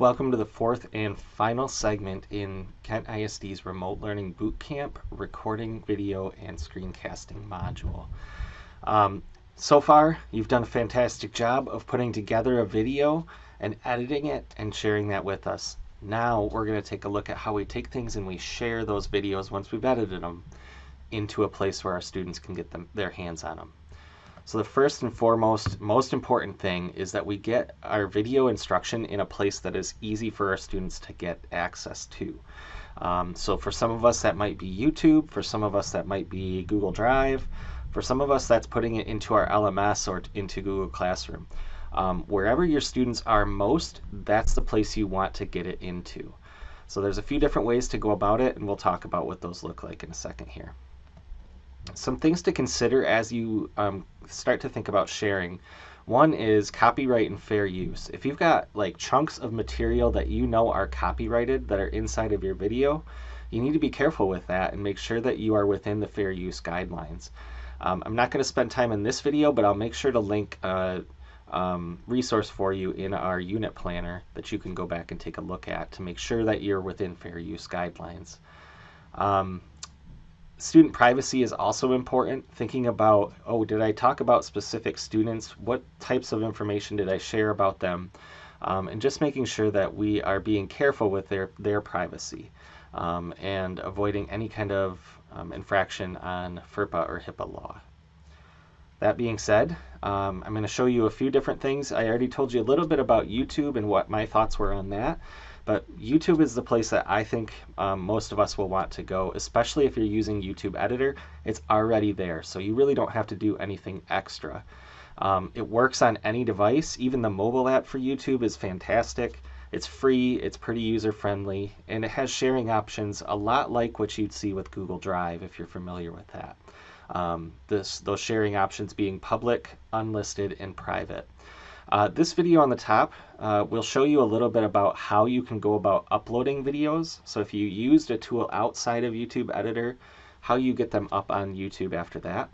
Welcome to the fourth and final segment in Kent ISD's Remote Learning Bootcamp Recording Video and Screencasting module. Um, so far, you've done a fantastic job of putting together a video and editing it and sharing that with us. Now we're going to take a look at how we take things and we share those videos once we've edited them into a place where our students can get them, their hands on them. So the first and foremost, most important thing is that we get our video instruction in a place that is easy for our students to get access to. Um, so for some of us that might be YouTube, for some of us that might be Google Drive, for some of us that's putting it into our LMS or into Google Classroom. Um, wherever your students are most, that's the place you want to get it into. So there's a few different ways to go about it and we'll talk about what those look like in a second here some things to consider as you um, start to think about sharing. One is copyright and fair use. If you've got like chunks of material that you know are copyrighted that are inside of your video, you need to be careful with that and make sure that you are within the fair use guidelines. Um, I'm not going to spend time in this video, but I'll make sure to link a um, resource for you in our unit planner that you can go back and take a look at to make sure that you're within fair use guidelines. Um, student privacy is also important. Thinking about, oh, did I talk about specific students? What types of information did I share about them? Um, and just making sure that we are being careful with their, their privacy um, and avoiding any kind of um, infraction on FERPA or HIPAA law. That being said, um, I'm going to show you a few different things. I already told you a little bit about YouTube and what my thoughts were on that. But YouTube is the place that I think um, most of us will want to go, especially if you're using YouTube Editor. It's already there, so you really don't have to do anything extra. Um, it works on any device. Even the mobile app for YouTube is fantastic. It's free, it's pretty user friendly, and it has sharing options a lot like what you'd see with Google Drive if you're familiar with that. Um, this, those sharing options being public, unlisted, and private. Uh, this video on the top uh, will show you a little bit about how you can go about uploading videos. So if you used a tool outside of YouTube Editor, how you get them up on YouTube after that.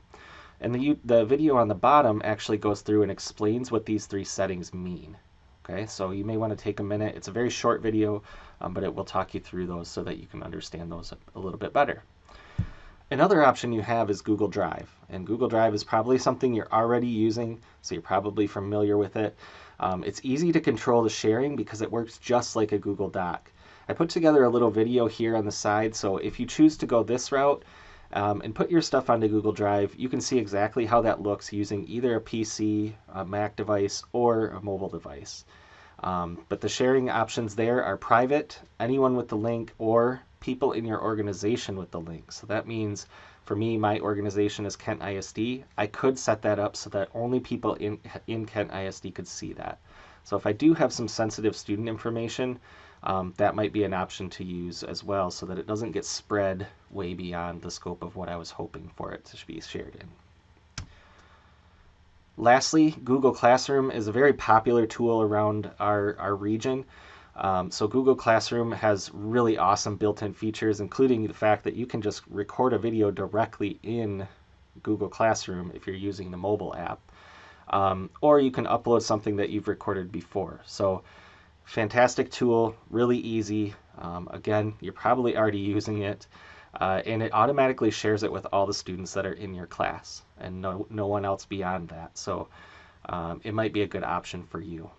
And the, the video on the bottom actually goes through and explains what these three settings mean. Okay, so you may want to take a minute. It's a very short video, um, but it will talk you through those so that you can understand those a, a little bit better. Another option you have is Google Drive. And Google Drive is probably something you're already using, so you're probably familiar with it. Um, it's easy to control the sharing because it works just like a Google Doc. I put together a little video here on the side, so if you choose to go this route um, and put your stuff onto Google Drive, you can see exactly how that looks using either a PC, a Mac device, or a mobile device. Um, but the sharing options there are private, anyone with the link, or people in your organization with the link. So that means for me, my organization is Kent ISD. I could set that up so that only people in, in Kent ISD could see that. So if I do have some sensitive student information, um, that might be an option to use as well so that it doesn't get spread way beyond the scope of what I was hoping for it to be shared in. Lastly, Google Classroom is a very popular tool around our, our region. Um, so Google Classroom has really awesome built-in features, including the fact that you can just record a video directly in Google Classroom if you're using the mobile app. Um, or you can upload something that you've recorded before. So fantastic tool, really easy. Um, again, you're probably already using it. Uh, and it automatically shares it with all the students that are in your class and no, no one else beyond that. So um, it might be a good option for you.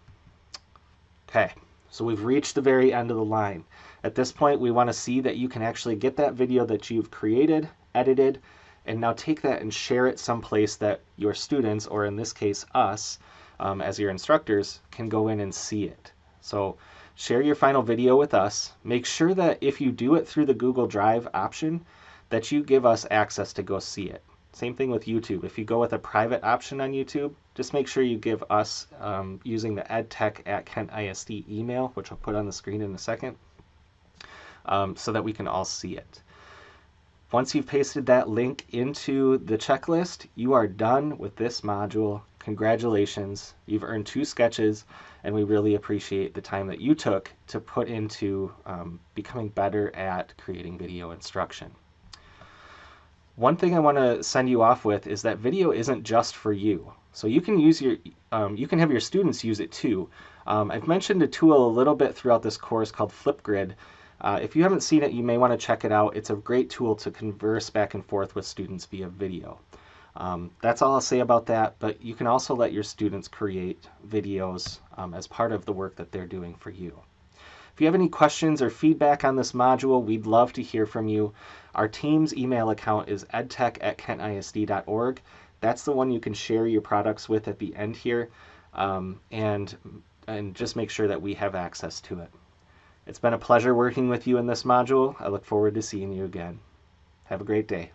Okay. So we've reached the very end of the line. At this point, we want to see that you can actually get that video that you've created, edited, and now take that and share it someplace that your students, or in this case us, um, as your instructors, can go in and see it. So share your final video with us. Make sure that if you do it through the Google Drive option, that you give us access to go see it. Same thing with YouTube. If you go with a private option on YouTube, just make sure you give us um, using the edtech at Kent ISD email, which I'll put on the screen in a second, um, so that we can all see it. Once you've pasted that link into the checklist, you are done with this module. Congratulations, you've earned two SCECHs, and we really appreciate the time that you took to put into um, becoming better at creating video instruction. One thing I want to send you off with is that video isn't just for you. So you can use your, um, you can have your students use it too. Um, I've mentioned a tool a little bit throughout this course called Flipgrid. Uh, if you haven't seen it, you may want to check it out. It's a great tool to converse back and forth with students via video. Um, that's all I'll say about that, but you can also let your students create videos um, as part of the work that they're doing for you. If you have any questions or feedback on this module, we'd love to hear from you. Our team's email account is edtech at kentisd.org. That's the one you can share your products with at the end here, um, and, and just make sure that we have access to it. It's been a pleasure working with you in this module. I look forward to seeing you again. Have a great day.